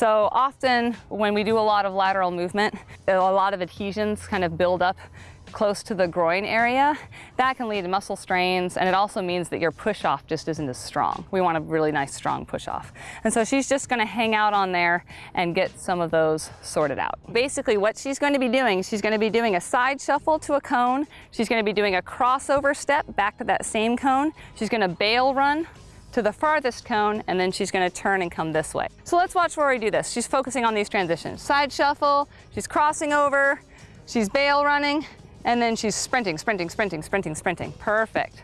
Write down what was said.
So often when we do a lot of lateral movement, a lot of adhesions kind of build up close to the groin area. That can lead to muscle strains and it also means that your push off just isn't as strong. We want a really nice strong push off. And so she's just gonna hang out on there and get some of those sorted out. Basically what she's going to be doing, she's gonna be doing a side shuffle to a cone. She's gonna be doing a crossover step back to that same cone. She's gonna bail run to the farthest cone and then she's gonna turn and come this way. So let's watch Rory do this. She's focusing on these transitions. Side shuffle, she's crossing over, she's bail running, and then she's sprinting, sprinting, sprinting, sprinting, sprinting. Perfect.